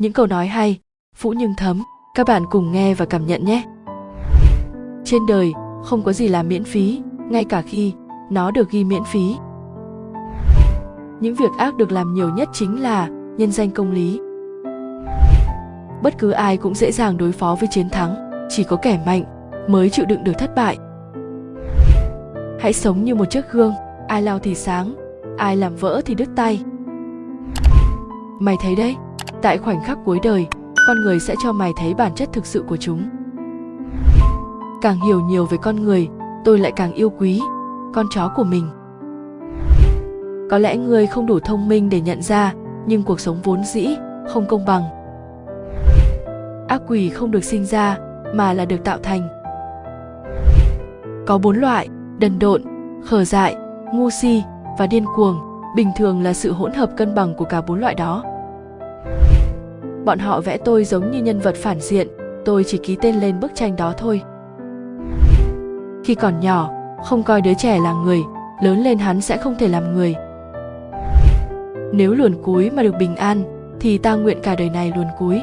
những câu nói hay, phũ nhưng thấm, các bạn cùng nghe và cảm nhận nhé. Trên đời, không có gì là miễn phí, ngay cả khi nó được ghi miễn phí. Những việc ác được làm nhiều nhất chính là nhân danh công lý. Bất cứ ai cũng dễ dàng đối phó với chiến thắng, chỉ có kẻ mạnh mới chịu đựng được thất bại. Hãy sống như một chiếc gương, ai lao thì sáng, ai làm vỡ thì đứt tay. Mày thấy đấy tại khoảnh khắc cuối đời, con người sẽ cho mày thấy bản chất thực sự của chúng. Càng hiểu nhiều về con người, tôi lại càng yêu quý con chó của mình. Có lẽ người không đủ thông minh để nhận ra, nhưng cuộc sống vốn dĩ không công bằng. Ác quỷ không được sinh ra, mà là được tạo thành. Có bốn loại, đần độn, khờ dại, ngu si và điên cuồng, bình thường là sự hỗn hợp cân bằng của cả bốn loại đó bọn họ vẽ tôi giống như nhân vật phản diện, tôi chỉ ký tên lên bức tranh đó thôi. Khi còn nhỏ, không coi đứa trẻ là người, lớn lên hắn sẽ không thể làm người. Nếu luồn cúi mà được bình an, thì ta nguyện cả đời này luồn cúi.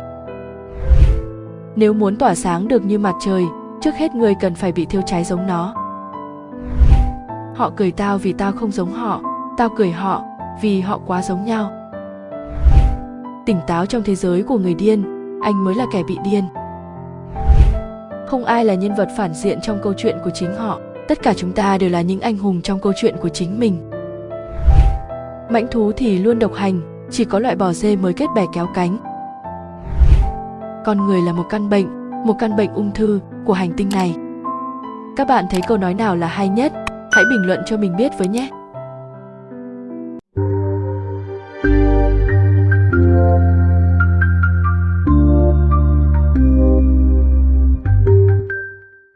Nếu muốn tỏa sáng được như mặt trời, trước hết người cần phải bị thiêu cháy giống nó. Họ cười tao vì tao không giống họ, tao cười họ vì họ quá giống nhau tỉnh táo trong thế giới của người điên, anh mới là kẻ bị điên. Không ai là nhân vật phản diện trong câu chuyện của chính họ, tất cả chúng ta đều là những anh hùng trong câu chuyện của chính mình. Mãnh thú thì luôn độc hành, chỉ có loại bò dê mới kết bè kéo cánh. Con người là một căn bệnh, một căn bệnh ung thư của hành tinh này. Các bạn thấy câu nói nào là hay nhất? Hãy bình luận cho mình biết với nhé!